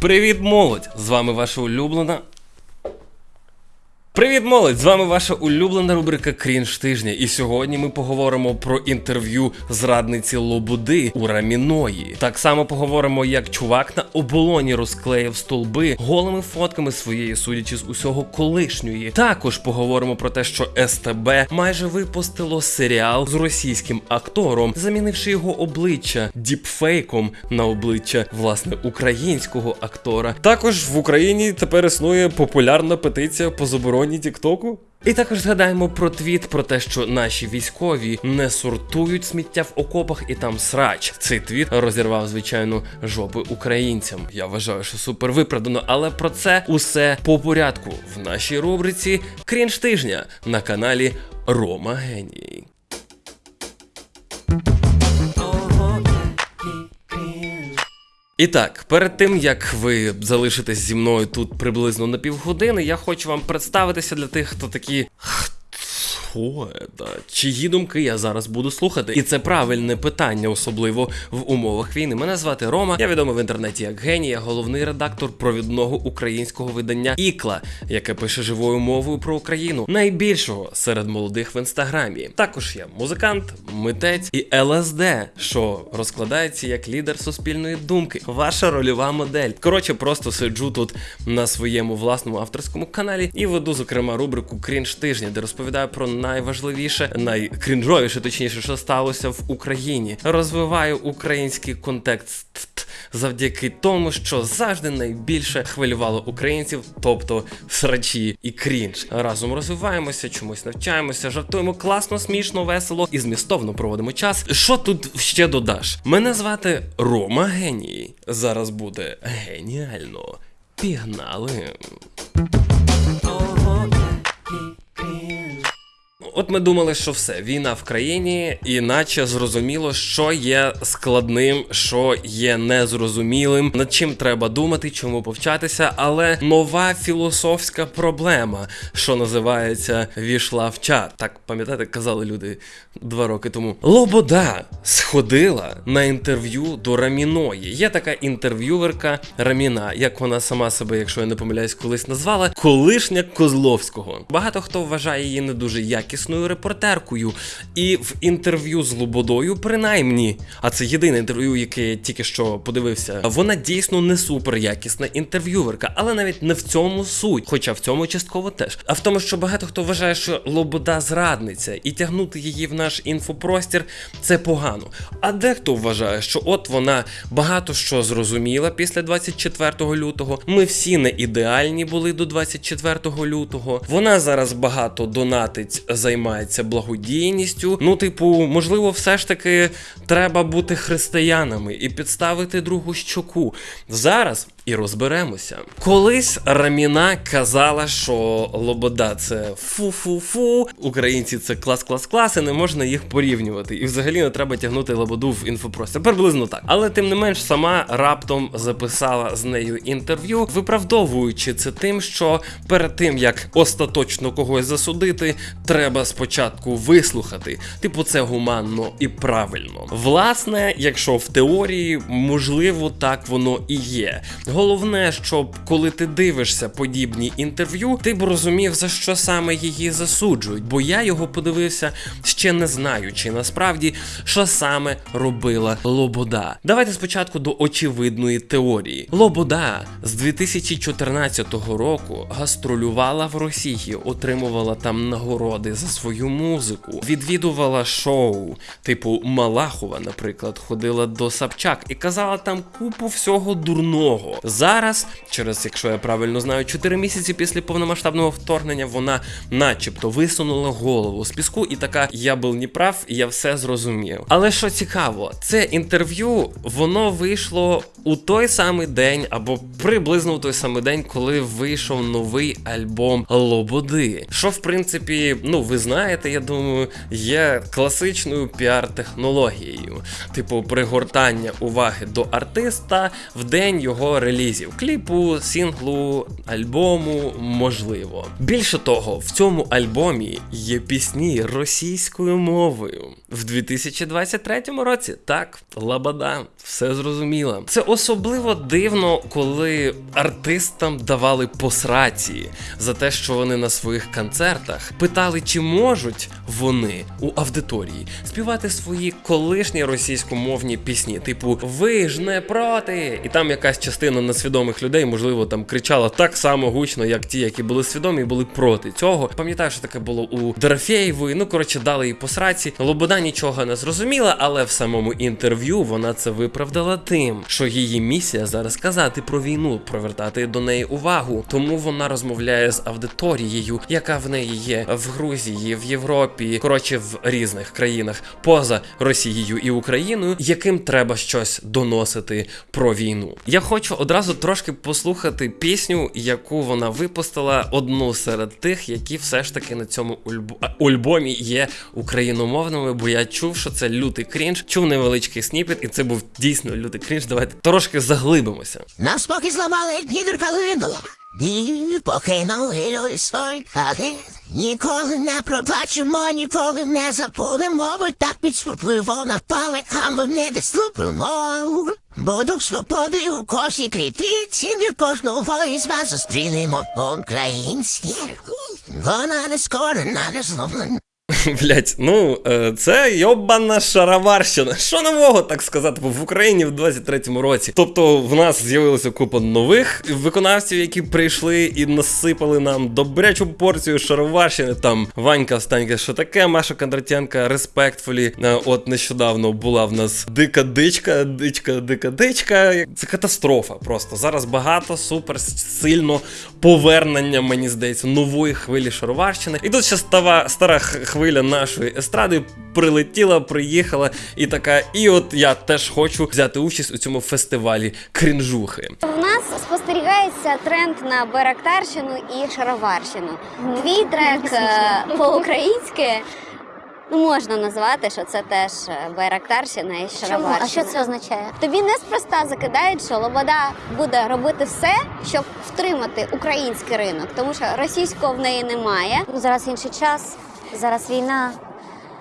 Привіт, молодь! З вами ваша улюблена. Привіт, молодь! З вами ваша улюблена рубрика Крінж тижня. І сьогодні ми поговоримо про інтерв'ю зрадниці Лобуди у Раміної. Так само поговоримо, як чувак на оболоні розклеїв столби голими фотками своєї, судячи з усього колишньої. Також поговоримо про те, що СТБ майже випустило серіал з російським актором, замінивши його обличчя діпфейком на обличчя власне українського актора. Також в Україні тепер існує популярна петиція по забороні Тіктоку. І також згадаємо про твіт про те, що наші військові не сортують сміття в окопах і там срач. Цей твіт розірвав звичайно жопи українцям. Я вважаю, що супер виправдано, але про це усе по порядку в нашій рубриці Крінж тижня на каналі Рома Геній. І так, перед тим як ви залишитесь зі мною тут приблизно на півгодини, я хочу вам представитися для тих, хто такі. Це? Чиї думки я зараз буду слухати? І це правильне питання, особливо в умовах війни. Мене звати Рома. Я відомий в інтернеті як геній, я головний редактор провідного українського видання Ікла, яке пише живою мовою про Україну, найбільшого серед молодих в інстаграмі. Також я музикант, митець і ЛСД, що розкладається як лідер суспільної думки. Ваша рольова модель. Коротше, просто сиджу тут на своєму власному авторському каналі і веду, зокрема, рубрику Крінж тижня, де розповідаю про найважливіше, найкрінжовіше, точніше, що сталося в Україні. Розвиваю український контекст завдяки тому, що завжди найбільше хвилювало українців, тобто срачі і крінж. Разом розвиваємося, чомусь навчаємося, жартуємо класно, смішно, весело і змістовно проводимо час. Що тут ще додаш? Мене звати Рома Геній. Зараз буде геніально. Пігнали. От ми думали, що все, війна в країні, іначе зрозуміло, що є складним, що є незрозумілим, над чим треба думати, чому повчатися. Але нова філософська проблема, що називається війшла в чат. Так пам'ятаєте, казали люди два роки тому. Лобода сходила на інтерв'ю до Раміної. Є така інтерв'юверка Раміна, як вона сама себе, якщо я не помиляюсь, колись назвала, колишня Козловського. Багато хто вважає її не дуже якісною репортеркою. І в інтерв'ю з Лободою, принаймні, а це єдине інтерв'ю, яке я тільки що подивився, вона дійсно не супер якісна інтерв'юверка, але навіть не в цьому суть, хоча в цьому частково теж. А в тому, що багато хто вважає, що Лобода зрадниця, і тягнути її в наш інфопростір це погано. А дехто вважає, що от вона багато що зрозуміла після 24 лютого. Ми всі не ідеальні були до 24 лютого. Вона зараз багато донатить, займається благодійністю. Ну, типу, можливо, все ж таки треба бути християнами і підставити другу щоку. Зараз і розберемося. Колись Раміна казала, що Лобода це фу-фу-фу, українці це клас-клас-клас, і не можна їх порівнювати. І взагалі не треба тягнути Лободу в інфопростір. Приблизно так. Але тим не менш, сама раптом записала з нею інтерв'ю, виправдовуючи це тим, що перед тим як остаточно когось засудити, треба спочатку вислухати. Типу, це гуманно і правильно. Власне, якщо в теорії можливо так воно і є. Головне, щоб коли ти дивишся подібні інтерв'ю, ти б розумів, за що саме її засуджують, бо я його подивився ще не знаючи насправді, що саме робила Лобода. Давайте спочатку до очевидної теорії. Лобода з 2014 року гастролювала в Росії, отримувала там нагороди за свою музику, відвідувала шоу, типу Малахова, наприклад, ходила до Сапчак і казала там купу всього дурного. Зараз, через, якщо я правильно знаю, 4 місяці після повномасштабного вторгнення вона, начебто, висунула голову з піску і така: я був не прав, я все зрозумів. Але що цікаво, це інтерв'ю воно вийшло у той самий день, або приблизно у той самий день, коли вийшов новий альбом Лободи. Що в принципі, ну ви знаєте, я думаю, є класичною піар-технологією, типу пригортання уваги до артиста в день його релізів: кліпу, сінглу, альбому, можливо. Більше того, в цьому альбомі є пісні російською мовою. В 2023 році так, лабада, все зрозуміло. Це особливо дивно, коли артистам давали посраці за те, що вони на своїх концертах питали, чи можуть вони у аудиторії співати свої колишні російськомовні пісні, типу Ви ж не проти! І там якась частина несвідомих людей, можливо, там кричала так само гучно, як ті, які були свідомі і були проти цього. Пам'ятаю, що таке було у Дорофєєвої. Ну коротше, дали їй посраці. Лобода нічого не зрозуміла, але в самому інтерв'ю вона це виправдала тим, що її місія зараз казати про війну, привертати до неї увагу. Тому вона розмовляє з аудиторією, яка в неї є в Грузії, в Європі, коротше, в різних країнах поза Росією і Україною, яким треба щось доносити про війну. Я хочу одразу трошки послухати пісню, яку вона випустила, одну серед тих, які все ж таки на цьому альбомі є україномовними, бо я чув, що це лютий крінж, чув невеличкий сніпет, і це був дійсно лютий крінж. Давайте трошки заглибимося. Нас поки зламали калину. І покинули люди свої хати. Ніколи не пробачимо, ніколи не забудемо, бо так під впливом напали, а ми не доступимо. Буду свободи у кожній клітиці, від кожного із вас зустрінемо українські. Вона не скорена, не зломлена. Блять, ну е, це йобана шароварщина. Що нового так сказати в Україні в 23-му році? Тобто в нас з'явилася купа нових виконавців, які прийшли і насипали нам добрячу порцію шароварщини. Там Ванька Останька, що таке, Маша Кондратенка, респектфулі. Е, От нещодавно була в нас дика дичка, дичка, дика дичка. Це катастрофа. Просто зараз багато супер сильно повернення, мені здається, нової хвилі шароварщини. І тут ще става стара х- хвиля нашої естради прилетіла, приїхала і така. І от я теж хочу взяти участь у цьому фестивалі крінжухи. У нас спостерігається тренд на барактарщину і шароварщину. Твій трек е, по-українськи ну, можна назвати, що це теж е, байрактарщина і Чому? шароварщина. А що це означає? Тобі неспроста закидають, що Лобода буде робити все, щоб втримати український ринок, тому що російського в неї немає. Ну, зараз інший час, зараз війна.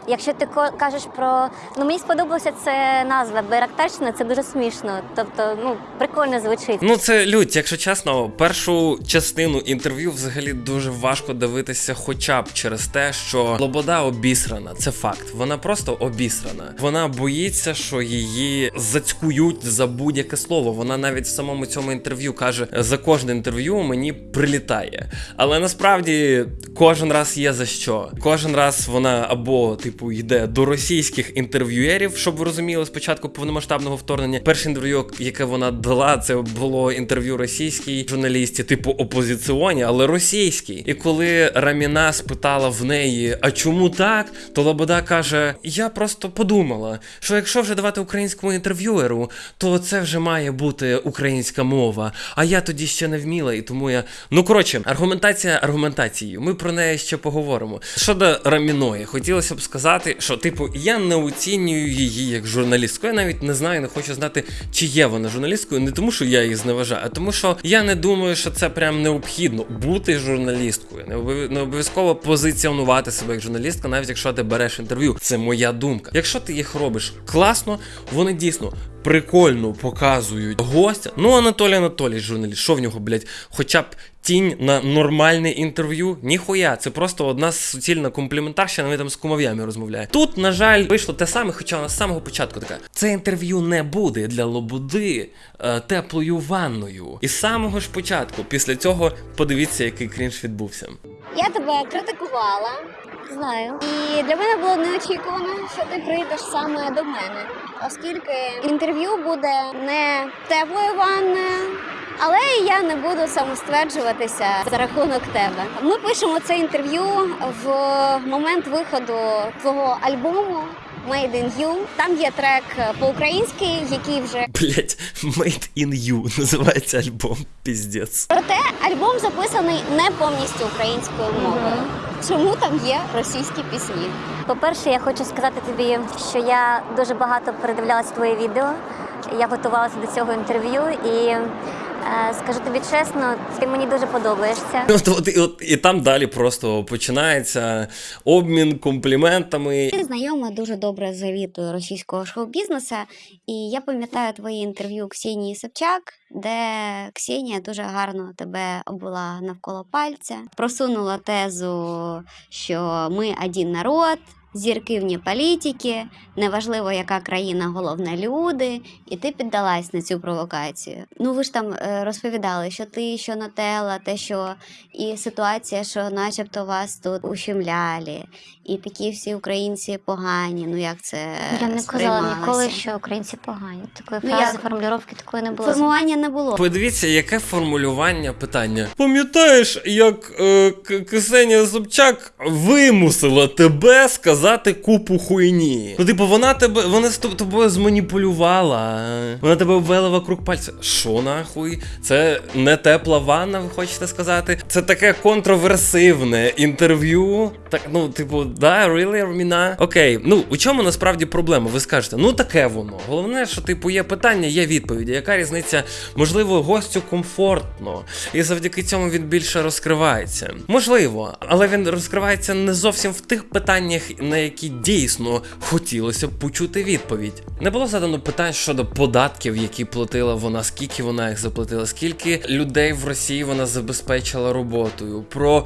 Якщо ти кажеш про. Ну мені сподобалася це назва Байрактарщина, це дуже смішно. Тобто, ну, прикольно звучить. Ну це лють, якщо чесно, першу частину інтерв'ю взагалі дуже важко дивитися, хоча б через те, що Лобода обісрана. Це факт. Вона просто обісрана. Вона боїться, що її зацькують за будь-яке слово. Вона навіть в самому цьому інтерв'ю каже: за кожне інтерв'ю мені прилітає. Але насправді кожен раз є за що. Кожен раз вона або типу йде до російських інтерв'юерів, щоб ви розуміли, спочатку повномасштабного вторгнення. Перше інтерв'ю, яке вона дала, це було інтерв'ю російській журналісті, типу опозиціоні, але російській. І коли Раміна спитала в неї, а чому так, то Лобода каже: Я просто подумала, що якщо вже давати українському інтерв'юеру, то це вже має бути українська мова. А я тоді ще не вміла, і тому я. Ну коротше, аргументація аргументацією. Ми про неї ще поговоримо. Щодо Раміної, хотілося б сказати, що типу я не оцінюю її як журналістку. Я навіть не знаю, не хочу знати, чи є вона журналісткою, не тому, що я її зневажаю, а тому, що я не думаю, що це прям необхідно бути журналісткою. Не обов'язково позиціонувати себе як журналістка, навіть якщо ти береш інтерв'ю. Це моя думка. Якщо ти їх робиш класно, вони дійсно. Прикольно показують гостя. Ну, Анатолій Анатолій, журналіст, що в нього, блядь, хоча б тінь на нормальне інтерв'ю? Ніхуя, це просто одна суцільна компліментарщина, вони там з кумов'ями розмовляє. Тут, на жаль, вийшло те саме, хоча вона з самого початку така. Це інтерв'ю не буде для Лободи е, теплою ванною. І з самого ж початку, після цього, подивіться, який крінж відбувся. Я тебе критикувала, Знаю. і для мене було неочікувано, що ти прийдеш саме до мене, оскільки інтерв'ю буде не теплою ванною. Але я не буду самостверджуватися за рахунок тебе. Ми пишемо це інтерв'ю в момент виходу твого альбому Made in You. Там є трек по-українськи, який вже Блять, Made in You називається альбом. Піздець. проте альбом записаний не повністю українською мовою. Чому там є російські пісні? По-перше, я хочу сказати тобі, що я дуже багато передивлялася твоє відео. Я готувалася до цього інтерв'ю і. Скажу тобі чесно, ти мені дуже подобаєшся. От, от, і, от, і там далі просто починається обмін компліментами. Я знайома дуже добре з завітою російського шоу-бізнесу, і я пам'ятаю твої інтерв'ю Ксенії Собчак, де Ксенія дуже гарно тебе обвела навколо пальця, просунула тезу, що ми один народ. Зірки вні політики, неважливо, яка країна, головне люди, і ти піддалась на цю провокацію. Ну ви ж там е, розповідали, що ти, що нотела, те, що і ситуація, що начебто вас тут ущемляли, і такі всі українці погані. Ну як це Я не казала ніколи, що українці погані. Такої Ну, фрази, як? формулювання такої не було. формування не було. Подивіться, яке формулювання питання. Пам'ятаєш, як е, Ксенія Собчак вимусила тебе сказати купу хуйні? Ну, типу, вона тебе, вона з тобою зманіпулювала. Вона тебе ввела вокруг пальця. Що нахуй? Це не тепла ванна, ви хочете сказати? Це таке контроверсивне інтерв'ю. Так, ну, типу, да, really, Арміна? Окей, ну у чому насправді проблема? Ви скажете, ну таке воно. Головне, що типу є питання, є відповіді. Яка різниця? Можливо, гостю комфортно, і завдяки цьому він більше розкривається. Можливо, але він розкривається не зовсім в тих питаннях, на які дійсно хотілося б почути відповідь. Не було задано питань щодо податків, які платила вона, скільки вона їх заплатила, скільки людей в Росії вона забезпечила роботою. Про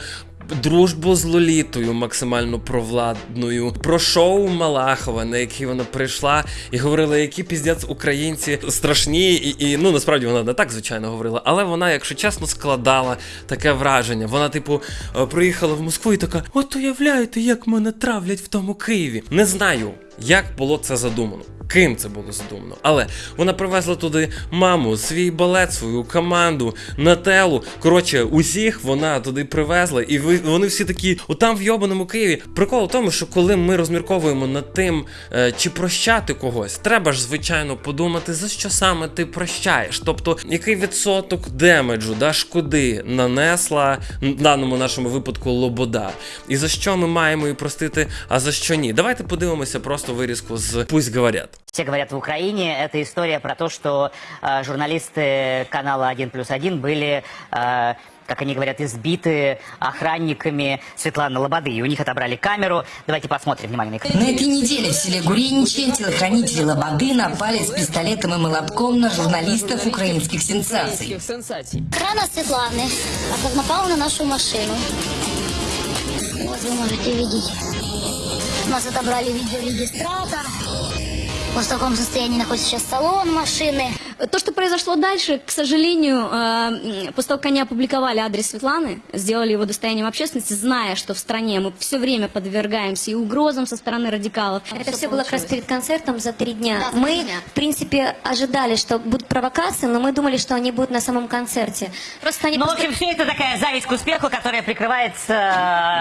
Дружбу з Лолітою максимально провладною, про шоу Малахова, на яке вона прийшла і говорила, які піздець українці страшні, і, і ну насправді вона не так звичайно говорила, але вона, якщо чесно, складала таке враження. Вона, типу, е, приїхала в Москву і така: от уявляєте, як мене травлять в тому Києві. Не знаю, як було це задумано. Ким це було задумано? Але вона привезла туди маму, свій балет, свою команду, Нателу. Коротше, усіх вона туди привезла, і ви вони всі такі, отам в йобаному Києві. Прикол в тому, що коли ми розмірковуємо над тим, е, чи прощати когось, треба ж звичайно подумати, за що саме ти прощаєш. Тобто, який відсоток демеджу, да, шкоди нанесла в даному нашому випадку Лобода. І за що ми маємо її простити, а за що ні? Давайте подивимося просто вирізку з Пусть говорят. Все говорят в Украине, это история про то, что э, журналисты канала 1 плюс 1 были, э, как они говорят, избиты охранниками Светланы Лободы. И у них отобрали камеру. Давайте посмотрим, внимание на этой неделе в селе Гуриничи телохранители Лободы напали с пистолетом и молотком на журналистов украинских сенсаций. Охрана Светланы напала на нашу машину. Вот вы можете видеть. Нас отобрали видеорегистратор. Вот в таком состоянии находится сейчас салон машины. То, что произошло дальше, к сожалению, э, м, после того, как они опубликовали адрес Светланы, сделали его достоянием общественности, зная, что в стране мы все время подвергаемся и угрозам со стороны радикалов. Это все было как раз перед концертом за три дня. Да, за три мы, дня. в принципе, ожидали, что будут провокации, но мы думали, что они будут на самом концерте. Просто они Ну, в просто- общем, все это такая зависть к успеху, которая прикрывается...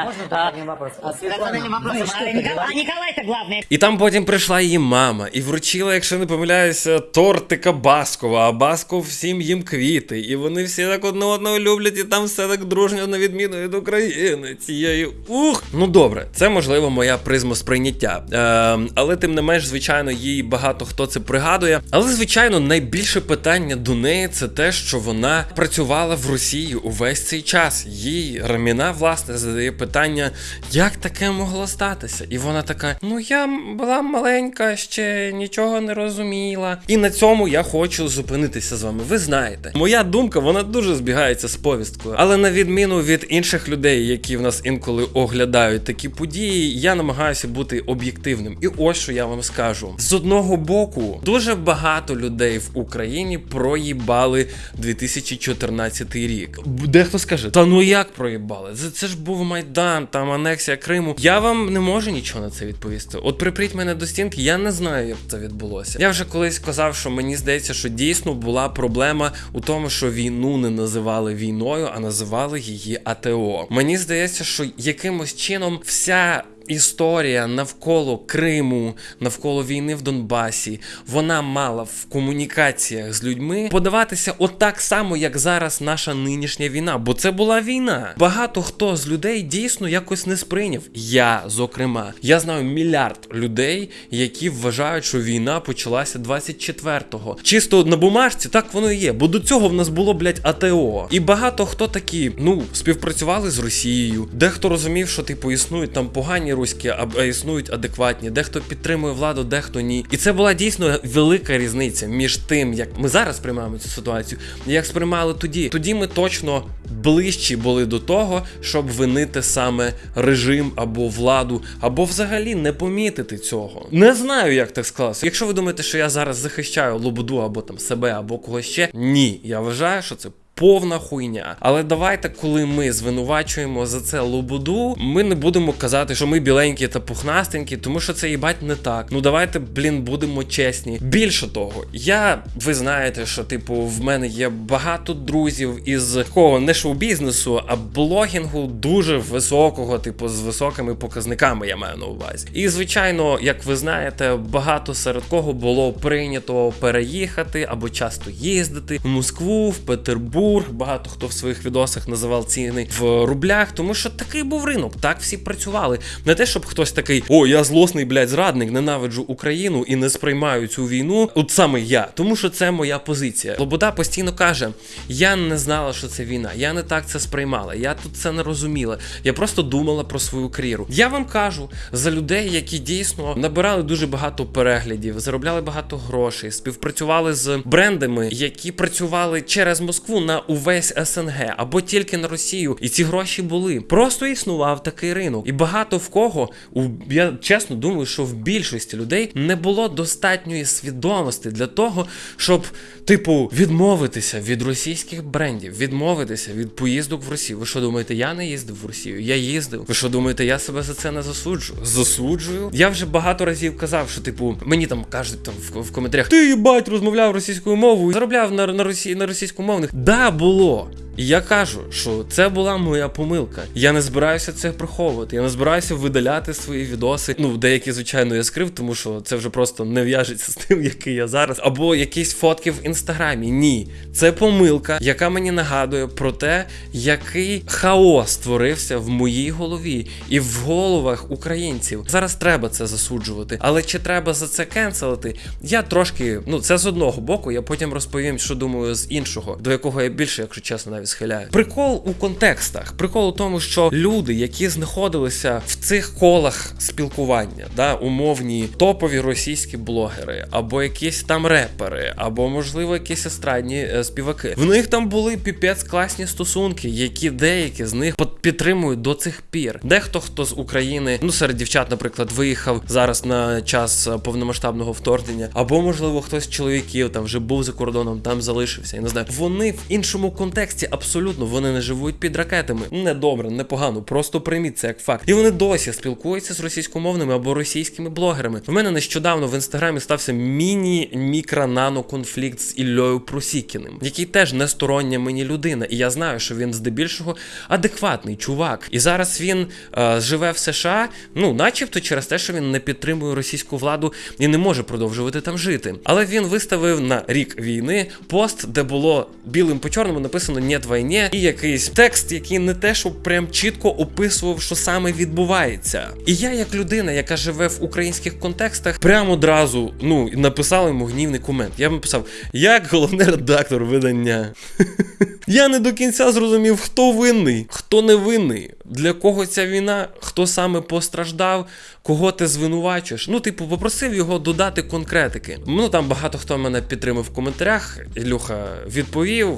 Можно одним вопросом? А Николай-то главное. І там потім прийшла її мама і вручила, якщо не помиляюся, тортика Баскова, а Басков всім їм квіти. І вони всі так одне одного люблять, і там все так дружньо на відміну від України. Цієї ух. Ну добре, це можливо моя призма сприйняття. Е, але тим не менш, звичайно, їй багато хто це пригадує. Але звичайно, найбільше питання до неї це те, що вона працювала в Росії увесь цей час. Їй Раміна, власне, задає питання, як таке могло статися? І вона така: Ну я була маленька, ще нічого не розуміла. І на цьому я хочу зупинитися з вами. Ви знаєте, моя думка вона дуже збігається з повісткою. Але на відміну від інших людей, які в нас інколи оглядають такі події, я намагаюся бути об'єктивним. І ось що я вам скажу: з одного боку, дуже багато людей в Україні проїбали 2014 рік. Дехто скаже, та ну як проїбали? Це, це ж був майдан, там анексія Криму. Я вам не можу нічого на це відповісти. От припріть мене до стінки, я не знаю, як це відбулося. Я вже колись казав, що мені здається, що дійсно була проблема у тому, що війну не називали війною, а називали її АТО. Мені здається, що якимось чином вся історія навколо Криму, навколо війни в Донбасі, вона мала в комунікаціях з людьми подаватися отак само, як зараз наша нинішня війна. Бо це була війна. Багато хто з людей дійсно якось не сприйняв. Я, зокрема, я знаю мільярд людей, які вважають, що війна почалася 24-го. Чисто на бумажці так воно і є. Бо до цього в нас було, блядь, АТО. І багато хто такі, ну, співпрацювали з Росією. Дехто розумів, що типу існують там погані руські, а, існують адекватні. Дехто підтримує владу, дехто ні. І це була дійсно велика різниця між тим, як ми зараз сприймаємо цю ситуацію, і як сприймали тоді. Тоді ми точно ближчі були до того, щоб винити саме режим або владу, або взагалі не помітити цього. Не знаю, як так склалося. Якщо ви думаєте, що я зараз захищаю Лободу або там себе, або когось ще, ні, я вважаю, що це. Повна хуйня. Але давайте, коли ми звинувачуємо за це лободу, ми не будемо казати, що ми біленькі та пухнастенькі, тому що це їбать не так. Ну давайте, блін, будемо чесні. Більше того, я ви знаєте, що типу в мене є багато друзів із такого не шоу-бізнесу, а блогінгу дуже високого, типу, з високими показниками, я маю на увазі. І звичайно, як ви знаєте, багато серед кого було прийнято переїхати або часто їздити в Москву, в Петербург. Багато хто в своїх відосах називав ціни в рублях, тому що такий був ринок, так всі працювали. Не те, щоб хтось такий, о, я злосний, блядь, зрадник, ненавиджу Україну і не сприймаю цю війну. От саме я, тому що це моя позиція. Лобода постійно каже: я не знала, що це війна, я не так це сприймала, я тут це не розуміла. Я просто думала про свою кар'єру. Я вам кажу за людей, які дійсно набирали дуже багато переглядів, заробляли багато грошей, співпрацювали з брендами, які працювали через Москву на увесь СНГ або тільки на Росію. І ці гроші були. Просто існував такий ринок. І багато в кого, у я чесно думаю, що в більшості людей не було достатньої свідомості для того, щоб, типу, відмовитися від російських брендів, відмовитися від поїздок в Росію. Ви що думаєте, я не їздив в Росію? Я їздив. Ви що думаєте, я себе за це не засуджую? Засуджую. Я вже багато разів казав, що типу мені там кажуть там в, в коментарях, ти їбать розмовляв російською мовою, заробляв на, на Росії на російськомовних. Да, було. І я кажу, що це була моя помилка. Я не збираюся це приховувати. Я не збираюся видаляти свої відоси. Ну, деякі, звичайно, я скрив, тому що це вже просто не в'яжеться з тим, який я зараз. Або якісь фотки в інстаграмі. Ні, це помилка, яка мені нагадує про те, який хаос створився в моїй голові і в головах українців. Зараз треба це засуджувати. Але чи треба за це кенселити? Я трошки, ну це з одного боку. Я потім розповім, що думаю з іншого, до якого я більше, якщо чесно, навіть схиляю. Прикол у контекстах. Прикол у тому, що люди, які знаходилися в цих колах спілкування, да, умовні топові російські блогери, або якісь там репери, або можливо якісь естрадні е, співаки. В них там були піпець класні стосунки, які деякі з них під- підтримують до цих пір. Дехто хто з України, ну серед дівчат, наприклад, виїхав зараз на час е, повномасштабного вторгнення, або можливо хтось з чоловіків там вже був за кордоном, там залишився. Я не знаю. Вони в іншому контексті абсолютно вони не живуть під ракетами. Не добре, не просто прийміть це як факт. І вони досі спілкуються з російськомовними або російськими блогерами. У мене нещодавно в інстаграмі стався міні-мікро-нано конфлікт з Іллею Просікіним, який теж не стороння мені людина. І я знаю, що він здебільшого адекватний чувак. І зараз він е, живе в США, ну, начебто через те, що він не підтримує російську владу і не може продовжувати там жити. Але він виставив на рік війни пост, де було білим по чорному написано «Нєт війні» і якийсь текст, який не те, що прям чітко описував, що саме відбувається. І я, як людина, яка живе в українських контекстах, прямо одразу ну написав йому гнівний комент. Я б написав, як головний редактор видання. Я не до кінця зрозумів, хто винний, хто не винний, для кого ця війна, хто саме постраждав, кого ти звинувачуєш. Ну, типу, попросив його додати конкретики. Ну там багато хто мене підтримав в коментарях. Ілюха відповів,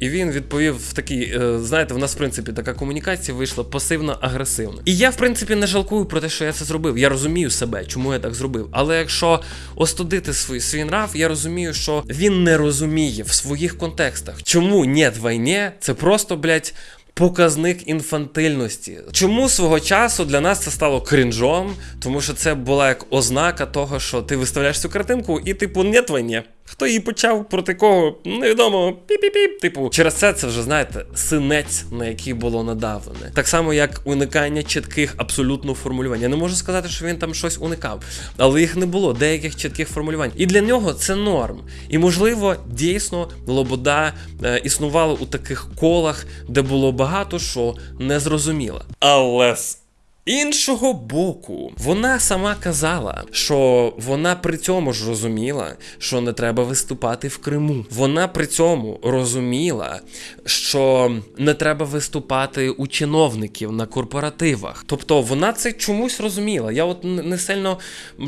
і- він відповів в такий, е, знаєте, в нас в принципі така комунікація вийшла пасивно-агресивно. І я, в принципі, не жалкую про те, що я це зробив. Я розумію себе, чому я так зробив. Але якщо остудити свій, свій нрав, я розумію, що він не розуміє в своїх контекстах, чому «Нєт війні» – це просто, блядь, Показник інфантильності. Чому свого часу для нас це стало крінжом? Тому що це була як ознака того, що ти виставляєш цю картинку, і типу не війні. Хто її почав, проти кого, невідомо, піп-піп-піп. Типу, через це це вже знаєте, синець, на який було надавлене. Так само, як уникання чітких абсолютно формулювань. Я не можу сказати, що він там щось уникав, але їх не було, деяких чітких формулювань. І для нього це норм. І можливо, дійсно, Лобода е, існувала у таких колах, де було багато що незрозуміло. Але з Іншого боку, вона сама казала, що вона при цьому ж розуміла, що не треба виступати в Криму. Вона при цьому розуміла, що не треба виступати у чиновників на корпоративах. Тобто вона це чомусь розуміла. Я от не сильно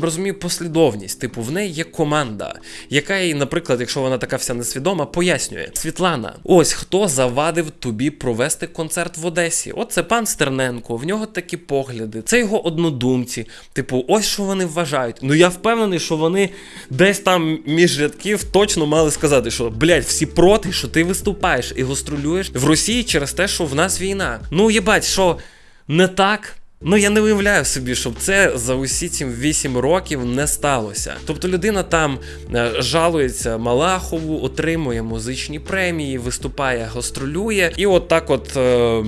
розумію послідовність. Типу, в неї є команда, яка їй, наприклад, якщо вона така вся несвідома, пояснює: Світлана, ось хто завадив тобі провести концерт в Одесі. От це пан Стерненко, в нього такі погляди, це його однодумці. Типу, ось що вони вважають. Ну я впевнений, що вони десь там між рядків точно мали сказати, що блядь, всі проти, що ти виступаєш і гострулюєш в Росії через те, що в нас війна. Ну їбать, що не так. Ну я не уявляю собі, щоб це за усі ці 8 років не сталося. Тобто людина там е, жалується Малахову, отримує музичні премії, виступає, гастролює, і от так от е,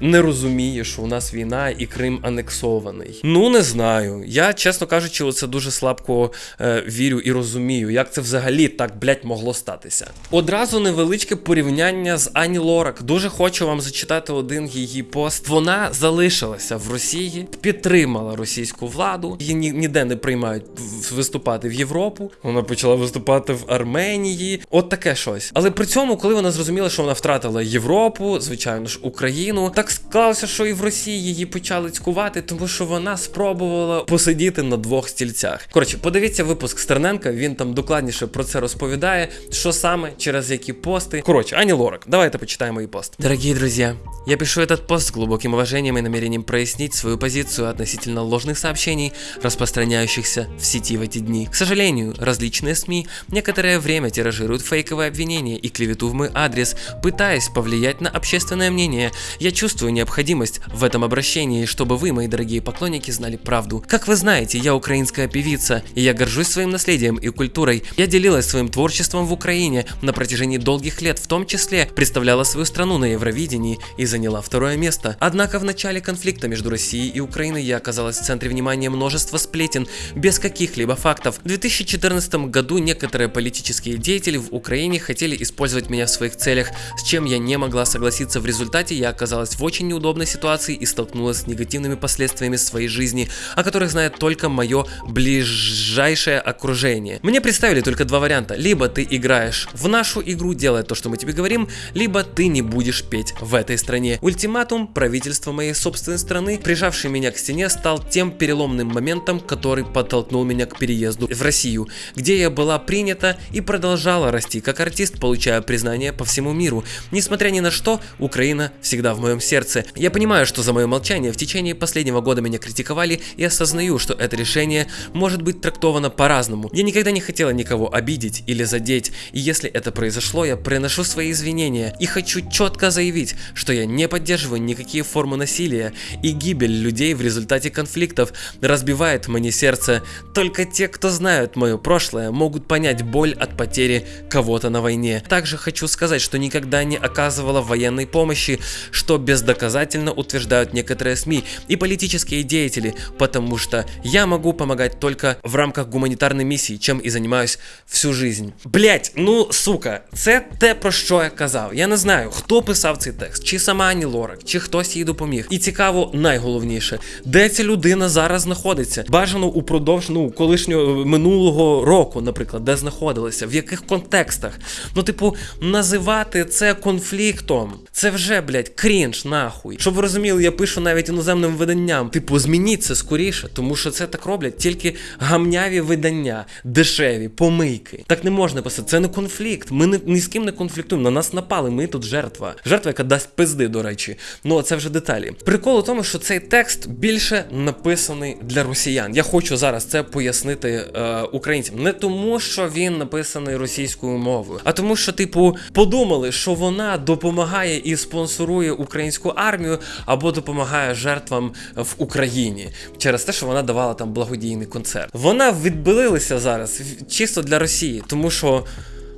не розуміє, що у нас війна і Крим анексований. Ну не знаю. Я, чесно кажучи, це дуже слабко е, вірю і розумію, як це взагалі так, блять, могло статися. Одразу невеличке порівняння з Ані Лорак. Дуже хочу вам зачитати один її пост. Вона залишилася в Росії, підтримала російську владу. Її ні- ніде не приймають виступати в Європу. Вона почала виступати в Арменії. От таке щось. Але при цьому, коли вона зрозуміла, що вона втратила Європу, звичайно ж, Україну, так склалося, що і в Росії її почали цькувати, тому що вона спробувала посидіти на двох стільцях. Коротше, подивіться випуск Стерненка. Він там докладніше про це розповідає, що саме через які пости. Коротше, Ані Лорак, давайте почитаємо її пост. Дорогие друзья, я пишу этот пост с глубоким уважением и намерением прояснить свою позицию относительно ложных сообщений, распространяющихся в сети в эти дни. К сожалению, различные СМИ некоторое время тиражируют фейковые обвинения и клевету в мой адрес, пытаясь повлиять на общественное мнение. Я чувствую необходимость в этом обращении, чтобы вы, мои дорогие поклонники, знали правду. Как вы знаете, я украинская певица, и я горжусь своим наследием и культурой. Я делилась своим творчеством в Украине на протяжении долгих лет, в том числе представляла свою страну на Евровидении и заняла второе место. Однако в начале конфликта между Россией и Украиной я оказалась в центре внимания множества сплетен, без каких-либо фактов. В 2014 году некоторые политические деятели в Украине хотели использовать меня в своих целях, с чем я не могла согласиться. В результате я оказалась в очень неудобной ситуации и столкнулась с негативными последствиями своей жизни, о которых знает только мое ближайшее окружение. Мне представили только два варианта. Либо ты играешь в нашу игру, делая то, что мы тебе говорим, либо ты не будешь петь в этой стране. Ультиматум правительства моей собственной страны, прижавший меня к стене, стал тем переломным моментом, который подтолкнул меня к переезду в Россию, где я была принята и продолжала расти как артист, получая признание по всему миру. Несмотря ни на что, Украина всегда в моем сердце. Я понимаю, что за мое молчание в течение последнего года меня критиковали и осознаю, что это решение может быть трактовано по-разному. Я никогда не хотела никого обидеть или задеть, и если это произошло, я приношу свои извинения и хочу четко заявить, что я не поддерживаю никакие формы насилия и гибель людей в результате конфликтов разбивает мне сердце. Только те, кто знают мое прошлое, могут понять боль от потери кого-то на войне. Также хочу сказать, что никогда не оказывала военной помощи, что бездоказательно утверждают некоторые СМИ и политические деятели, потому что я могу помогать только в рамках гуманитарной миссии, чем и занимаюсь всю жизнь. Блять, ну сука, це те про що я казав. Я не знаю, хто писав цей текст, чи сама Ані Лорак, чи хтось їй допоміг. І цікаво, найголовніше, де ця людина зараз знаходиться. Бажано упродовж ну колишнього минулого року, наприклад, де знаходилася, в яких контекстах. Ну, типу, називати це конфліктом. Це вже, блядь, крінж, нахуй. Щоб ви розуміли, я пишу навіть іноземним виданням. Типу, змініть це скоріше, тому що це так роблять тільки гамняві видання, дешеві, помийки. Так не можна писати. Це не конфлікт. Ми не, ні з ким не конфліктуємо. На нас напали. Ми тут жертва. Жертва, яка дасть пизди, до речі. Ну, це вже деталі. Прикол у тому, що цей цей текст більше написаний для росіян. Я хочу зараз це пояснити е, українцям. Не тому, що він написаний російською мовою, а тому, що, типу, подумали, що вона допомагає і спонсорує українську армію або допомагає жертвам в Україні через те, що вона давала там благодійний концерт. Вона відбилилася зараз чисто для Росії, тому що.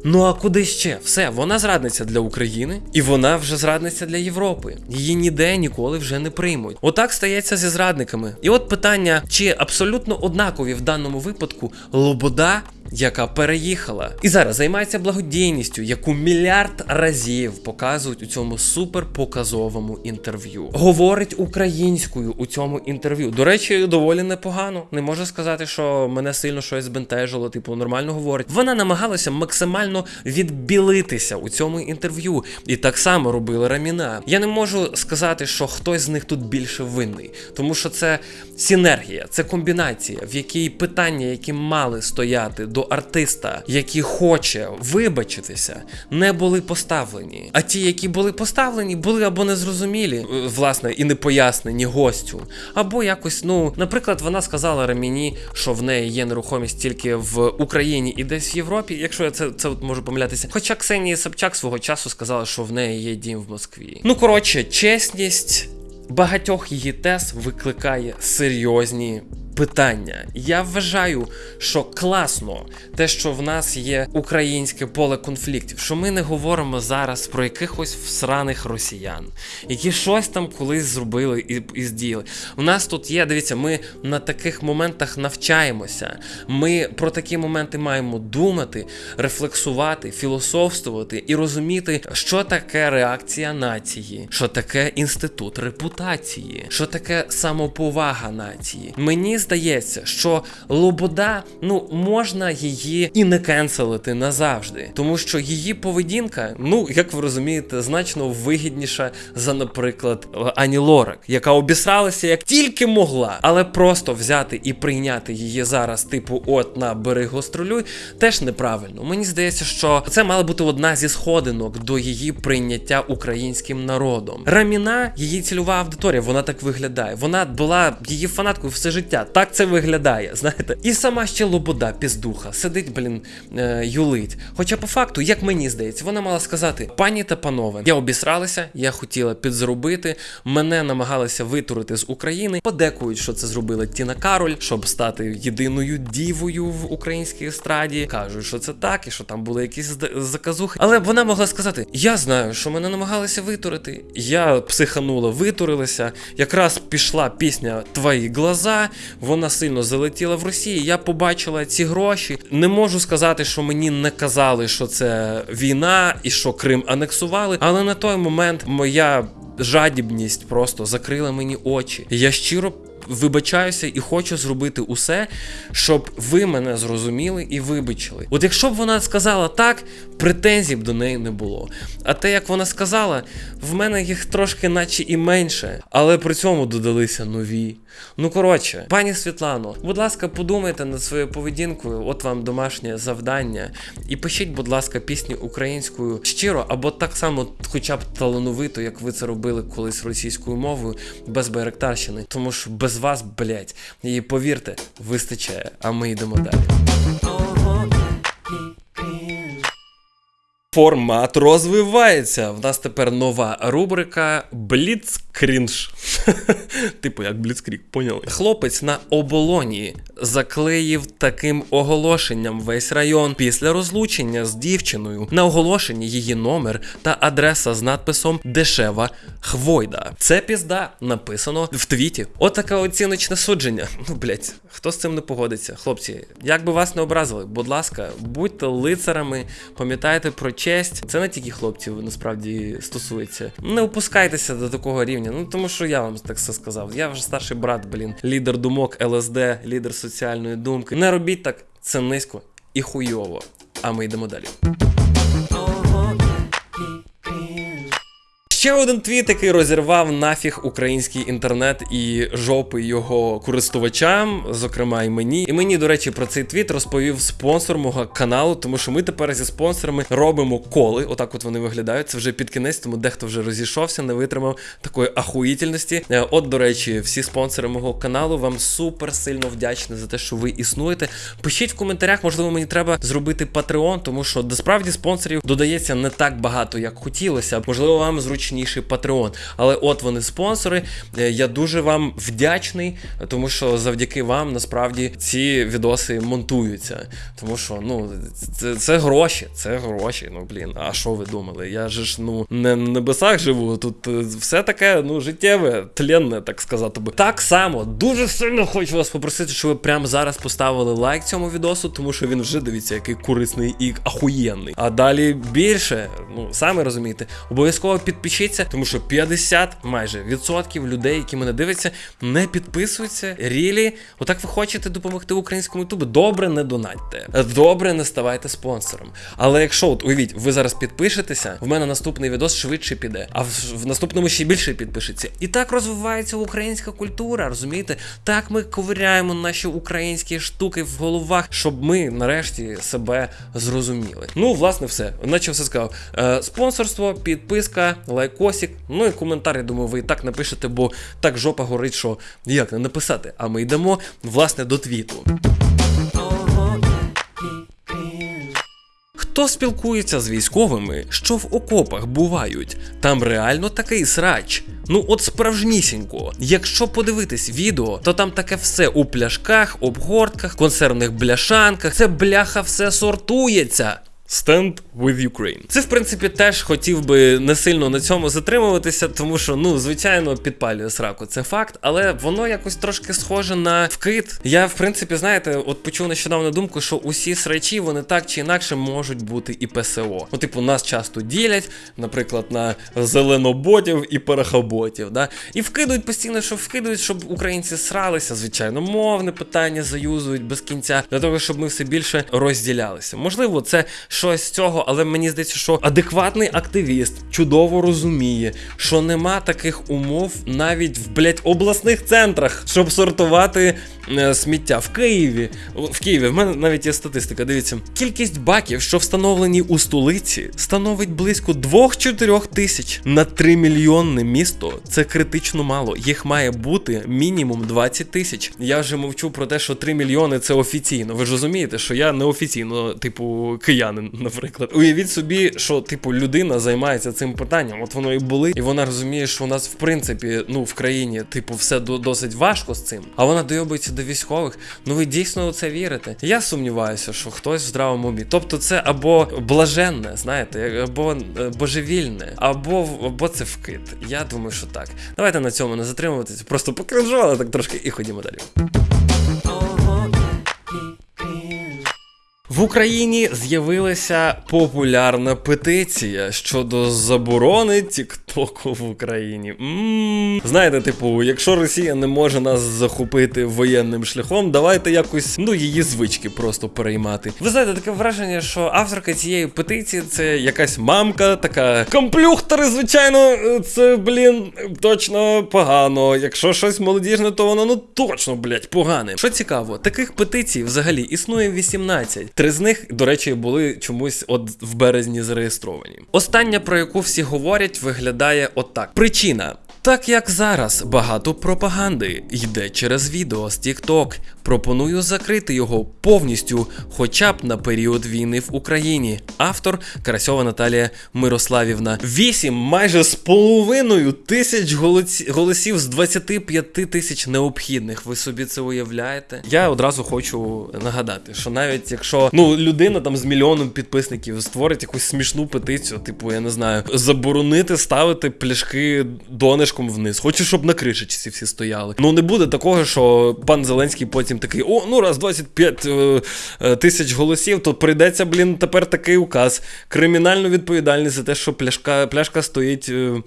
Ну а куди ще? Все, вона зрадниця для України, і вона вже зрадниця для Європи. Її ніде ніколи вже не приймуть. Отак стається зі зрадниками. І от питання: чи абсолютно однакові в даному випадку Лобода, яка переїхала, і зараз займається благодійністю, яку мільярд разів показують у цьому суперпоказовому інтерв'ю. Говорить українською у цьому інтерв'ю. До речі, доволі непогано. Не можу сказати, що мене сильно щось збентежило, типу нормально говорить. Вона намагалася максимально відбілитися у цьому інтерв'ю, і так само робила Раміна. Я не можу сказати, що хтось з них тут більше винний, тому що це синергія, це комбінація, в якій питання, які мали стояти до артиста, який хоче вибачитися, не були поставлені. А ті, які були поставлені, були або незрозумілі, е, власне, і не пояснені гостю, або якось, ну, наприклад, вона сказала Раміні, що в неї є нерухомість тільки в Україні і десь в Європі. Якщо я це, це можу помилятися. Хоча Ксенія Собчак свого часу сказала, що в неї є дім в Москві. Ну коротше, чесність багатьох її тез викликає серйозні питання. Я вважаю, що класно те, що в нас є українське поле конфліктів, що ми не говоримо зараз про якихось всраних росіян, які щось там колись зробили і, і здіяли. У нас тут є, дивіться, ми на таких моментах навчаємося. Ми про такі моменти маємо думати, рефлексувати, філософствувати і розуміти, що таке реакція нації, що таке інститут репутації, що таке самоповага нації. Мені здається, що Лобода, ну можна її і не кенселити назавжди, тому що її поведінка, ну як ви розумієте, значно вигідніша за, наприклад, Ані Лорак, яка обісралася як тільки могла, але просто взяти і прийняти її зараз, типу, от на бери гастролюй, теж неправильно. Мені здається, що це мала бути одна зі сходинок до її прийняття українським народом. Раміна, її цільова аудиторія, вона так виглядає. Вона була її фанаткою все життя. Так це виглядає, знаєте. І сама ще Лобода, піздуха, сидить, блін, е, юлить. Хоча по факту, як мені здається, вона мала сказати: пані та панове, я обісралася, я хотіла підзробити, мене намагалися витурити з України. Подекують, що це зробила Тіна Кароль, щоб стати єдиною дівою в українській естраді. Кажуть, що це так, і що там були якісь заказухи. Але вона могла сказати: Я знаю, що мене намагалися витурити. Я психанула, витурилася. Якраз пішла пісня Твої глаза. Вона сильно залетіла в Росії. Я побачила ці гроші. Не можу сказати, що мені не казали, що це війна і що Крим анексували. Але на той момент моя жадібність просто закрила мені очі. Я щиро. Вибачаюся і хочу зробити усе, щоб ви мене зрозуміли і вибачили. От якщо б вона сказала так, претензій б до неї не було. А те, як вона сказала, в мене їх трошки наче і менше, але при цьому додалися нові. Ну коротше, пані Світлано, будь ласка, подумайте над своєю поведінкою. От вам домашнє завдання. І пишіть, будь ласка, пісні українською щиро, або так само, хоча б талановито, як ви це робили колись російською мовою, без Байрактарщини. Тому що без вас, блять, І повірте, вистачає. А ми йдемо далі. Формат розвивається. В нас тепер нова рубрика Бліцкрінж. типу, як Бліцкрік, поняли? Хлопець на оболоні заклеїв таким оголошенням весь район після розлучення з дівчиною. На оголошенні її номер та адреса з надписом Дешева Хвойда. Це пізда написано в твіті. Отаке оціночне судження. Ну, блять, хто з цим не погодиться? Хлопці, як би вас не образили, будь ласка, будьте лицарами, пам'ятайте про честь. Це не тільки хлопців насправді стосується. Не опускайтеся до такого рівня. Ну тому що я вам так все сказав. Я вже старший брат, блін, лідер думок ЛСД, лідер соціальної думки. Не робіть так, це низько і хуйово. А ми йдемо далі. Ще один твіт, який розірвав нафіг український інтернет і жопи його користувачам, зокрема і мені. І мені, до речі, про цей твіт розповів спонсор мого каналу, тому що ми тепер зі спонсорами робимо коли. Отак от вони виглядають. Це вже під кінець, тому дехто вже розійшовся, не витримав такої ахуїтельності. Е, От, до речі, всі спонсори мого каналу вам супер сильно вдячні за те, що ви існуєте. Пишіть в коментарях, можливо, мені треба зробити Patreon, тому що насправді спонсорів додається не так багато, як хотілося. Можливо, вам зручніший Patreon. Але от вони спонсори. Е, Я дуже вам вдячний, тому що завдяки вам насправді ці відоси монтуються. Тому що ну це, це гроші, це гроші. Ну блін, а що ви думали? Я ж ну не на небесах живу. Тут е, все таке ну життєве, тленне, так сказати би. Так само дуже сильно хочу вас попросити, щоб ви прямо зараз поставили лайк цьому відосу, тому що він вже дивіться, який корисний і ахуєнний. А далі більше, ну самі розумієте, обов'язково підпишіться, тому що 50 майже відсотків людей, які мене дивляться, не підписуються. Рілі, отак ви хочете допомогти українському ютубу. Добре, не донатьте. Добре, не ставайте спонсором. Але якщо от уявіть, ви зараз підпишетеся, в мене наступний відос швидше піде, а в, в наступному ще більше підпишеться. І так розвивається українська культура, розумієте? Так ми ковиряємо наші українські штуки в головах, щоб ми нарешті себе зрозуміли. Ну, власне, все. Наче все сказав. Е, спонсорство, підписка, лайкосик. Ну і коментар, я думаю, ви і так напишете, бо так жопа горить, що як не написати. А ми йдемо власне до твіту. Хто спілкується з військовими, що в окопах бувають? Там реально такий срач. Ну от справжнісінько. Якщо подивитись відео, то там таке все у пляшках, обгортках, консервних бляшанках. Це бляха все сортується. Stand with Ukraine. Це, в принципі, теж хотів би не сильно на цьому затримуватися, тому що, ну, звичайно, підпалює сраку, це факт, але воно якось трошки схоже на вкид. Я, в принципі, знаєте, от почув нещодавно думку, що усі срачі вони так чи інакше можуть бути і ПСО. Ну, типу, нас часто ділять, наприклад, на зеленоботів і парахоботів. Да? І вкидують постійно, що вкидують, щоб українці сралися, звичайно, мовне питання заюзують без кінця, для того, щоб ми все більше розділялися. Можливо, це щось з цього, але мені здається, що адекватний активіст чудово розуміє, що нема таких умов навіть в блять обласних центрах, щоб сортувати е, сміття в Києві. В Києві в мене навіть є статистика. Дивіться, кількість баків, що встановлені у столиці, становить близько 2-4 тисяч на 3 мільйонне місто. Це критично мало. Їх має бути мінімум 20 тисяч. Я вже мовчу про те, що 3 мільйони це офіційно. Ви ж розумієте, що я неофіційно, типу, киянин, наприклад. Уявіть собі, що типу людина займається цим питанням. От воно і були, і вона розуміє, що у нас в принципі, ну в країні, типу, все до- досить важко з цим. А вона дойобується до військових. Ну ви дійсно у це вірите? Я сумніваюся, що хтось в здравому умі. Тобто, це або блаженне, знаєте, або е, божевільне, або або це вкид. Я думаю, що так. Давайте на цьому не затримуватися. Просто покажу, але так трошки і ходімо далі. В Україні з'явилася популярна петиція щодо заборони Тіктоку в Україні. Знаєте, типу, якщо Росія не може нас захопити воєнним шляхом, давайте якось ну її звички просто переймати. Ви знаєте, таке враження, що авторка цієї петиції це якась мамка, така комплюхтери, звичайно, це блін точно погано. Якщо щось молодіжне, то воно ну точно, блять, погане. Що цікаво, таких петицій взагалі існує 18. Три з них, до речі, були чомусь от в березні зареєстровані. Остання, про яку всі говорять, виглядає отак: причина. Так як зараз багато пропаганди йде через відео з TikTok, пропоную закрити його повністю, хоча б на період війни в Україні. Автор Карасьова Наталія Мирославівна. Вісім майже з половиною тисяч голосів з 25 тисяч необхідних. Ви собі це уявляєте? Я одразу хочу нагадати, що навіть якщо ну людина там з мільйоном підписників створить якусь смішну петицію, типу, я не знаю, заборонити ставити пляшки донишком вниз. Хочу, щоб на кришечці всі стояли. Ну не буде такого, що пан Зеленський потім потім такий: о, ну раз 25 е, е, тисяч голосів, то прийдеться, блін, тепер такий указ. Кримінальну відповідальність за те, що пляшка, пляшка стоїть е,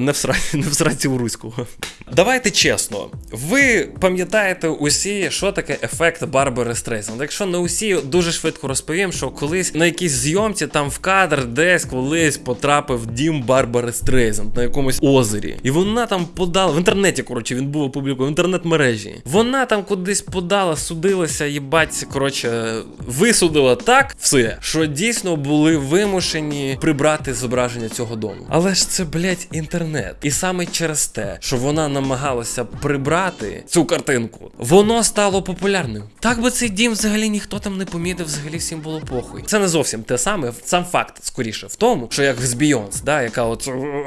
не в сраці, не в сраці у руського. Давайте чесно, ви пам'ятаєте усі, що таке ефект Барбари Стрейзанд? Якщо не усі, дуже швидко розповім, що колись на якійсь зйомці там в кадр десь колись потрапив дім Барбари Стрейзанд на якомусь озері. І вона там подала в інтернеті, коротше, він був опублікований в інтернет-мережі. Вона там кудись подала, судилася, їбать, коротше, висудила так все, що дійсно були вимушені прибрати зображення цього дому. Але ж це, блядь, інтернет. І саме через те, що вона намагалася прибрати цю картинку, воно стало популярним. Так би цей дім взагалі ніхто там не помітив, взагалі всім було похуй. Це не зовсім те саме, сам факт скоріше в тому, що як з Beyoncé, да, яка от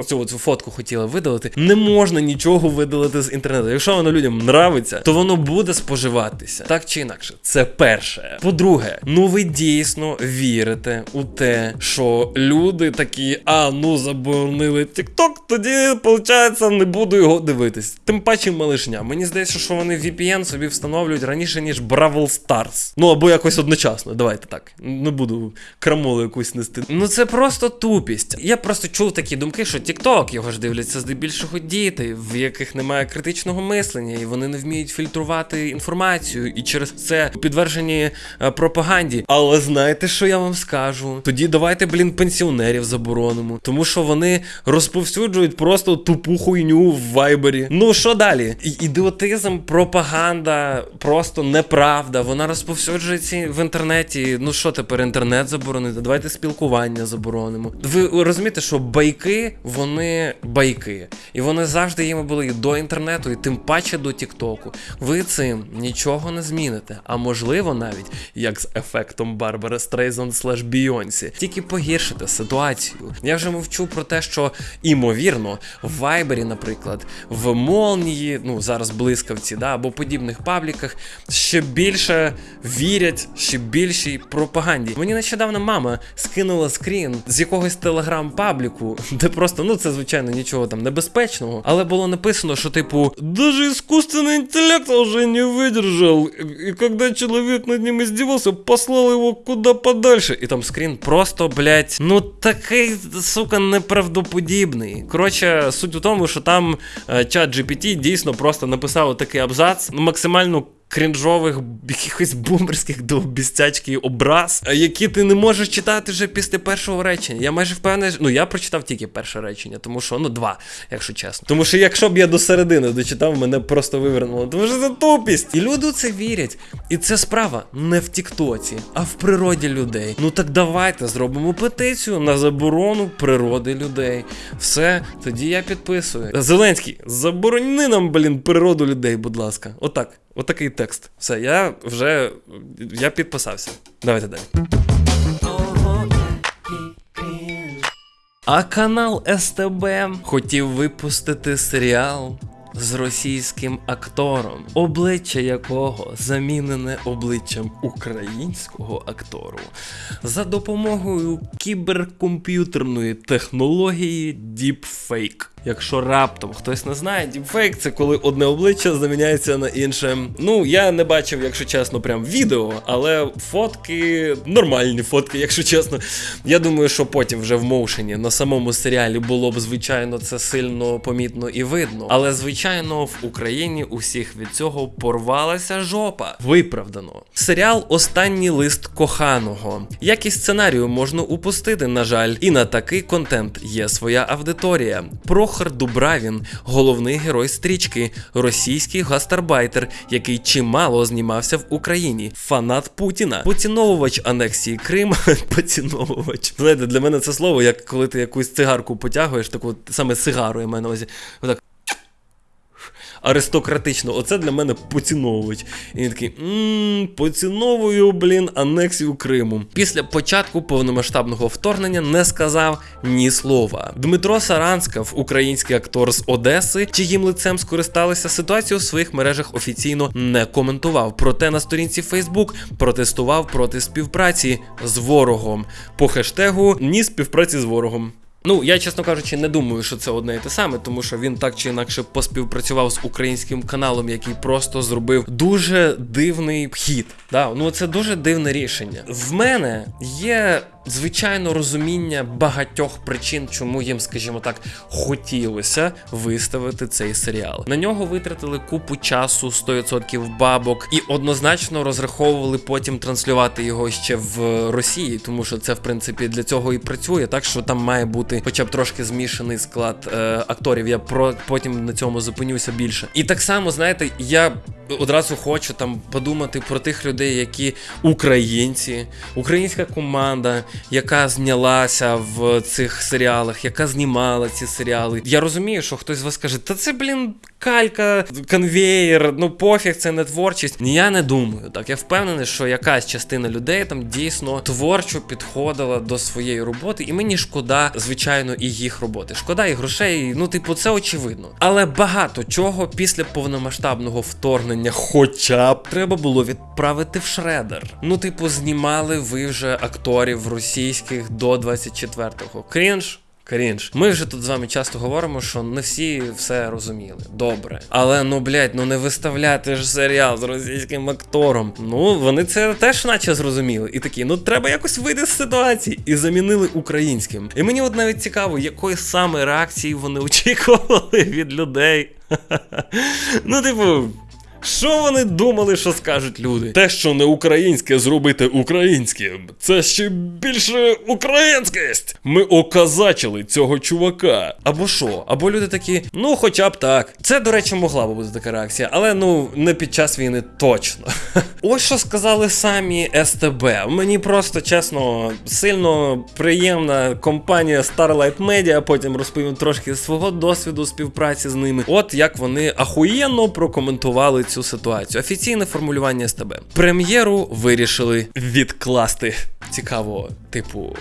цю от фотку хотіла видалити, не можна нічого видалити з інтернету. Якщо воно людям нравиться, то воно буде споживатися. Так чи інакше, це перше. По-друге, ну ви дійсно вірите у те, що люди такі, а ну заборонили TikTok, тоді, виходить, не буду його дивитись. Тим паче малишня. Мені здається, що вони VPN собі встановлюють раніше, ніж Бравл Stars. Ну або якось одночасно. Давайте так. Не буду крамолу якусь нести. Ну це просто тупість. Я просто чув такі думки, що TikTok його ж дивляться здебільшого діти, в яких немає критичного мислення, і вони не вміють фільтрувати інформацію, і через це підтверджені е, пропаганді. Але знаєте, що я вам скажу? Тоді давайте, блін, пенсіонерів заборонимо, тому що вони розповсюджують просто тупу хуйню в вайбері. Ну що далі? Ідіотизм, пропаганда, просто неправда. Вона розповсюджується в інтернеті. Ну що тепер інтернет заборонити? Давайте спілкування заборонимо. Ви розумієте, що байки, вони байки. І вони завжди їми були і до інтернету, і тим паче до Тіктоку. Ви цим нічого не зміните. А можливо, навіть як з ефектом Барбара Стрейзанд слеш Бійонсі, тільки погіршите ситуацію. Я вже мовчу про те, що імовірно в Вайбері, наприклад, в Молнії, ну зараз блискавці, да, або подібних пабліках, ще більше вірять, ще більшій пропаганді. Мені нещодавно мама скинула скрін з якогось телеграм-пабліку, де просто, ну це звичайно нічого там небезпечного, але було написано, що типу, даже искусственный интеллект уже не выдержал, и когда человек над ним издевался, послал его куда подальше. І там скрін просто, блядь, ну такий, сука, неправдоподібний. Коротше, суть у тому, що там е, чат GPT дійсно просто написав такий абзац, максимально крінжових, якихось бумерських довбістячків образ, е, які ти не можеш читати вже після першого речення. Я майже впевнений, ну я прочитав тільки перше речення, тому що ну два, якщо чесно. Тому що якщо б я до середини дочитав, мене просто вивернуло. Тому що це тупість. І люди у це вірять. І це справа не в Тіктоці, а в природі людей. Ну так давайте зробимо петицію на заборону природи людей. Все, тоді я підписую. Зеленський, заборони нам, блін, природу людей, будь ласка. Отак. Отакий текст. Все, я вже я підписався. Давайте далі. А канал СТБ хотів випустити серіал з російським актором, обличчя якого замінене обличчям українського актору за допомогою кіберкомп'ютерної технології Deepfake. Якщо раптом хтось не знає, діпфейк це коли одне обличчя заміняється на інше. Ну, я не бачив, якщо чесно, прям відео, але фотки нормальні фотки, якщо чесно. Я думаю, що потім вже в моушені на самому серіалі було б, звичайно, це сильно помітно і видно. Але, звичайно, в Україні усіх від цього порвалася жопа. Виправдано. Серіал Останній лист коханого. Якість сценарію можна упустити, на жаль, і на такий контент є своя аудиторія. Прохор Дубравін, головний герой стрічки, російський гастарбайтер, який чимало знімався в Україні, фанат Путіна, поціновувач анексії Крим, поціновувач. Знаєте, для мене це слово, як коли ти якусь цигарку потягуєш, таку саме цигару я маю на увазі. Отак аристократично. Оце для мене поціновувач. І він такий мм, поціновую, блін, анексію Криму. Після початку повномасштабного вторгнення не сказав ні слова. Дмитро Саранскав, український актор з Одеси, чиїм лицем скористалися ситуацію в своїх мережах офіційно не коментував. Проте на сторінці Facebook протестував проти співпраці з ворогом по хештегу Ні співпраці з ворогом. Ну, я, чесно кажучи, не думаю, що це одне і те саме, тому що він так чи інакше поспівпрацював з українським каналом, який просто зробив дуже дивний хід. Да, ну це дуже дивне рішення. В мене є. Звичайно, розуміння багатьох причин, чому їм, скажімо так, хотілося виставити цей серіал. На нього витратили купу часу, 100% бабок, і однозначно розраховували потім транслювати його ще в Росії, тому що це в принципі для цього і працює, так що там має бути хоча б трошки змішаний склад е, акторів. Я про потім на цьому зупинюся більше. І так само, знаєте, я одразу хочу там подумати про тих людей, які українці, українська команда, яка знялася в цих серіалах, яка знімала ці серіали. Я розумію, що хтось з вас каже, та це, блін, калька, конвеєр, ну пофіг, це не творчість. Я не думаю. Так, я впевнений, що якась частина людей там дійсно творчо підходила до своєї роботи, і мені шкода, звичайно, і їх роботи. Шкода і грошей. Ну, типу, це очевидно. Але багато чого після повномасштабного вторгнення, хоча б треба було відправити в шредер. Ну, типу, знімали ви вже акторів російських до 24-го. Крінж. Крінж. Ми вже тут з вами часто говоримо, що не всі все розуміли. Добре. Але ну блядь, ну не виставляти ж серіал з російським актором. Ну вони це теж наче зрозуміли. І такі, ну треба якось вийти з ситуації. І замінили українським. І мені от навіть цікаво, якої саме реакції вони очікували від людей. Ну, типу. Що вони думали, що скажуть люди? Те, що не українське зробити українським, це ще більше українськість. Ми оказачили цього чувака. Або що? Або люди такі, ну хоча б так. Це, до речі, могла би бути така реакція, але ну не під час війни точно. Ось що сказали самі СТБ. Мені просто чесно сильно приємна компанія Starlight Media, потім розповім трошки свого досвіду співпраці з ними. От як вони ахуєнно прокоментували цю ситуацію. Офіційне формулювання СТБ. Прем'єру вирішили відкласти. Цікаво, типу.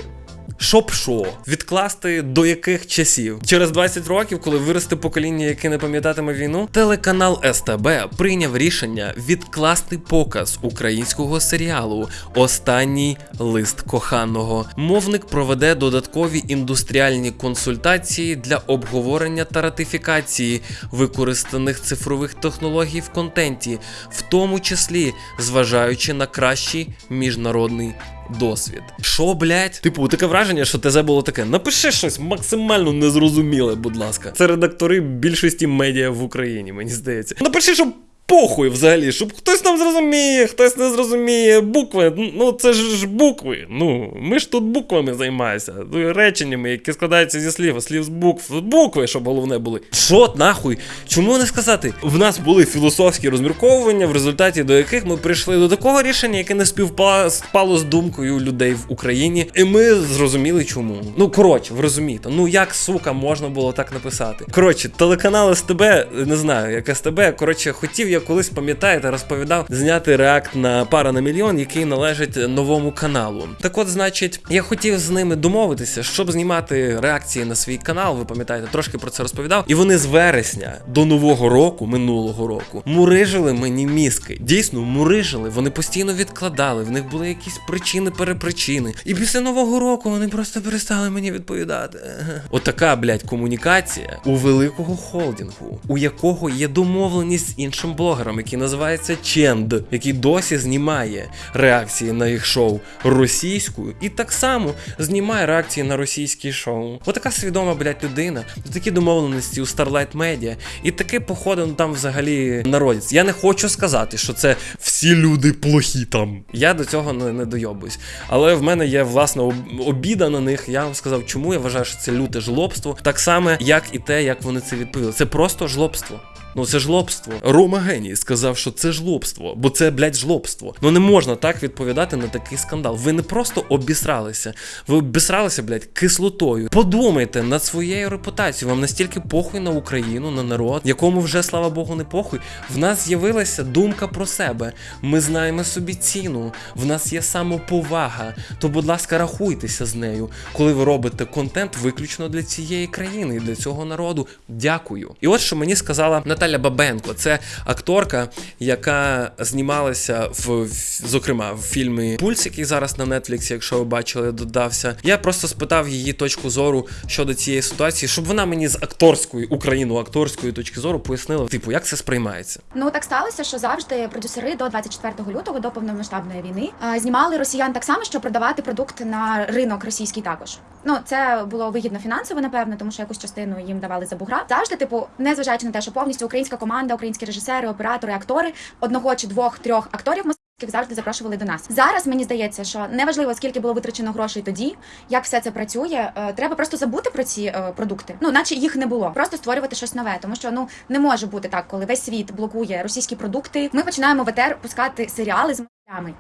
Щоб що? Відкласти до яких часів? Через 20 років, коли виросте покоління, яке не пам'ятатиме війну, телеканал СТБ прийняв рішення відкласти показ українського серіалу Останній лист коханого. Мовник проведе додаткові індустріальні консультації для обговорення та ратифікації використаних цифрових технологій в контенті, в тому числі зважаючи на кращий міжнародний досвід. Що, блять? Типу, таке враження, що ТЗ було таке. Напиши щось максимально незрозуміле, будь ласка. Це редактори більшості медіа в Україні, мені здається. Напиши, що. Похуй взагалі, щоб хтось там зрозуміє, хтось не зрозуміє. Букви, ну це ж букви. Ну, ми ж тут буквами займаємося. Ну, Реченнями, які складаються зі слів, слів з букв. Букви, щоб головне були. Що нахуй? Чому не сказати? В нас були філософські розмірковування, в результаті до яких ми прийшли до такого рішення, яке не співпало з думкою людей в Україні. І ми зрозуміли, чому. Ну коротше, ви розумієте, ну як сука можна було так написати? Коротше, телеканал СТБ, не знаю, як СТБ, коротше, хотів я колись пам'ятаєте, розповідав зняти реакт на пара на мільйон, який належить новому каналу. Так от, значить, я хотів з ними домовитися, щоб знімати реакції на свій канал. Ви пам'ятаєте, трошки про це розповідав. І вони з вересня до нового року, минулого року, мурижили мені мізки. Дійсно, мурижили. Вони постійно відкладали. В них були якісь причини, перепричини. І після нового року вони просто перестали мені відповідати. Отака, блядь, комунікація у великого холдингу, у якого є домовленість з іншим блогером, який називається Ченд, який досі знімає реакції на їх шоу російською, і так само знімає реакції на російські шоу. Отака свідома, блядь, людина, такі домовленості у Starlight Media, і таке, походу, ну, там взагалі народець. Я не хочу сказати, що це всі люди плохі там. Я до цього не, не дойобуюсь. Але в мене є власне обіда на них. Я вам сказав, чому я вважаю, що це люте жлобство, так само, як і те, як вони це відповіли. Це просто жлобство. Ну це жлобство. Рома Геній сказав, що це жлобство, бо це, блядь, жлобство. Ну не можна так відповідати на такий скандал. Ви не просто обісралися, ви обісралися, блядь, кислотою. Подумайте над своєю репутацією. Вам настільки похуй на Україну, на народ, якому вже слава Богу не похуй. В нас з'явилася думка про себе. Ми знаємо собі ціну. В нас є самоповага. То, будь ласка, рахуйтеся з нею, коли ви робите контент виключно для цієї країни і для цього народу. Дякую. І от що мені сказала Наталя Наталя Бабенко. Це акторка, яка знімалася в, зокрема, в фільмі Пульс, який зараз на Нетфліксі, якщо ви бачили, додався. Я просто спитав її точку зору щодо цієї ситуації, щоб вона мені з акторської, україно-акторської точки зору пояснила, типу, як це сприймається. Ну так сталося, що завжди продюсери до 24 лютого, до повномасштабної війни, знімали росіян так само, щоб продавати продукт на ринок російський також. Ну це було вигідно фінансово, напевно, тому що якусь частину їм давали за бугра. Завжди, типу, незважаючи на те, що повністю українська команда, українські режисери, оператори, актори одного чи двох трьох акторів московських завжди запрошували до нас. Зараз мені здається, що неважливо скільки було витрачено грошей тоді, як все це працює. е, Треба просто забути про ці е, продукти. Ну, наче їх не було. Просто створювати щось нове, тому що ну не може бути так, коли весь світ блокує російські продукти. Ми починаємо в пускати серіали з.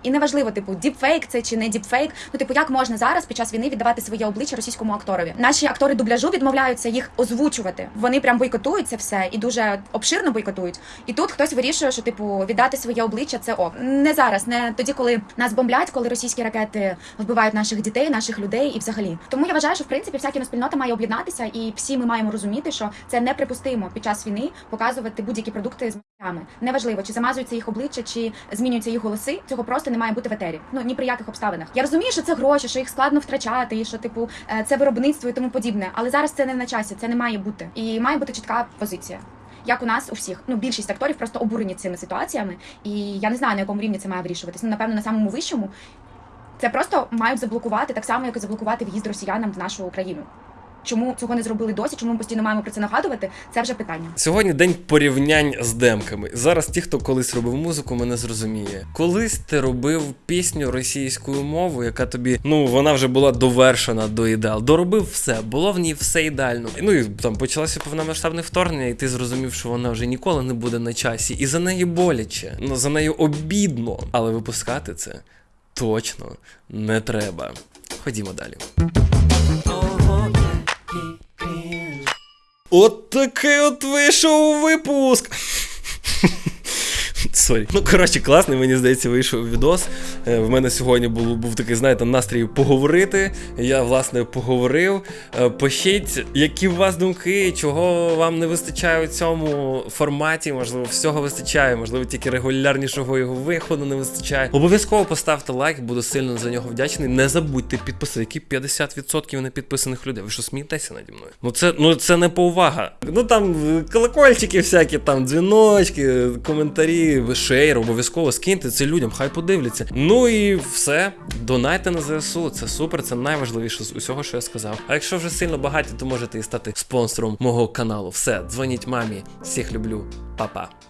І неважливо, типу, діпфейк це чи не діпфейк. Ну, типу, як можна зараз під час війни віддавати своє обличчя російському акторові? Наші актори дубляжу відмовляються їх озвучувати. Вони прям бойкотують це все і дуже обширно бойкотують. І тут хтось вирішує, що типу віддати своє обличчя це ок. Не зараз, не тоді, коли нас бомблять, коли російські ракети вбивають наших дітей, наших людей і взагалі. Тому я вважаю, що в принципі вся кіноспільнота має об'єднатися, і всі ми маємо розуміти, що це неприпустимо під час війни показувати будь-які продукти з. Неважливо, чи замазується їх обличчя, чи змінюються їх голоси. Цього просто не має бути в етері. Ну ні при яких обставинах. Я розумію, що це гроші, що їх складно втрачати, і що типу е, це виробництво і тому подібне. Але зараз це не на часі, це не має бути. І має бути чітка позиція. Як у нас у всіх, ну більшість акторів просто обурені цими ситуаціями, і я не знаю на якому рівні це має вирішуватись. Ну напевно на самому вищому це просто мають заблокувати так само, як і заблокувати в'їзд росіянам в нашу країну. Чому цього не зробили досі? Чому ми постійно маємо про це нагадувати? Це вже питання. Сьогодні день порівнянь з демками. Зараз ті, хто колись робив музику, мене зрозуміє. Колись ти робив пісню російською мовою, яка тобі, ну вона вже була довершена до ідеал. Доробив все, було в ній все ідеально. Ну і там почалося повномасштабне вторгнення, і ти зрозумів, що вона вже ніколи не буде на часі. І за неї боляче, ну за нею обідно. Але випускати це точно не треба. Ходімо далі. От такий от вийшов випуск. Sorry. Ну, коротше, класний, мені здається, вийшов відос. Е, В мене сьогодні був, був такий, знаєте, настрій поговорити. Я, власне, поговорив. Е, Пишіть, які у вас думки, чого вам не вистачає у цьому форматі. Можливо, всього вистачає, можливо, тільки регулярнішого його виходу не вистачає. Обов'язково поставте лайк, буду сильно за нього вдячний. Не забудьте підписатися, які 50% непідписаних людей. Ви що смієтеся наді мною? Ну це ну це не повага. Ну там колокольчики всякі, там дзвіночки, коментарі, шейр, обов'язково скиньте це людям, хай подивляться. Ну і все. Донайте на ЗСУ. Це супер, це найважливіше з усього, що я сказав. А якщо вже сильно багаті, то можете і стати спонсором мого каналу. Все, дзвоніть мамі. Всіх люблю, Па-па.